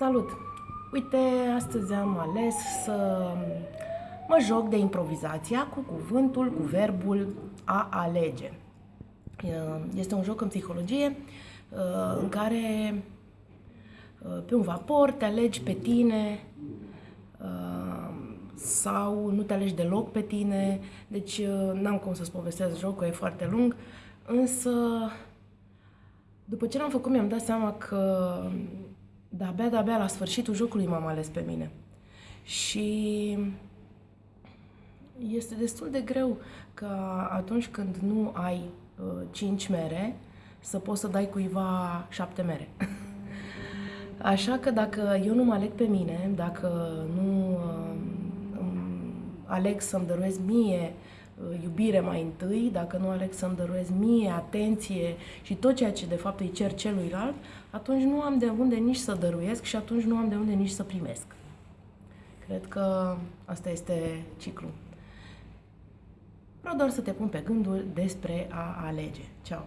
Salut! Uite, astăzi am ales să mă joc de improvizația cu cuvântul, cu verbul a alege. Este un joc în psihologie în care pe un vapor te alegi pe tine sau nu te alegi deloc pe tine, deci n-am cum să-ți povestesc jocul, e foarte lung, însă după ce l-am făcut mi-am dat seama că de-abia, de-abia la sfârșitul jocului m-am ales pe mine. Și este destul de greu că atunci când nu ai uh, 5 mere, să poți să dai cuiva 7 mere. Așa că dacă eu nu mă aleg pe mine, dacă nu uh, aleg să-mi dăruiesc mie Uh, iubire mai întâi, dacă nu aleg să-mi dăruiesc mie atenție și tot ceea ce de fapt îi cer celuilalt, atunci nu am de unde nici să dăruiesc și atunci nu am de unde nici să primesc. Cred că asta este ciclu. Vreau doar să te pun pe gânduri despre a alege. Ceau!